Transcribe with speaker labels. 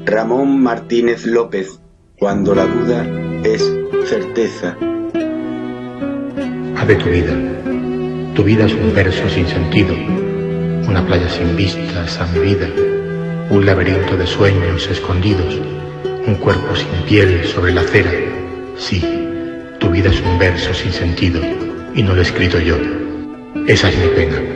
Speaker 1: Ramón Martínez López, cuando la duda es certeza.
Speaker 2: Ave tu vida. Tu vida es un verso sin sentido, una playa sin vistas a mi vida, un laberinto de sueños escondidos, un cuerpo sin piel sobre la acera. Sí, tu vida es un verso sin sentido y no lo he escrito yo. Esa es mi pena.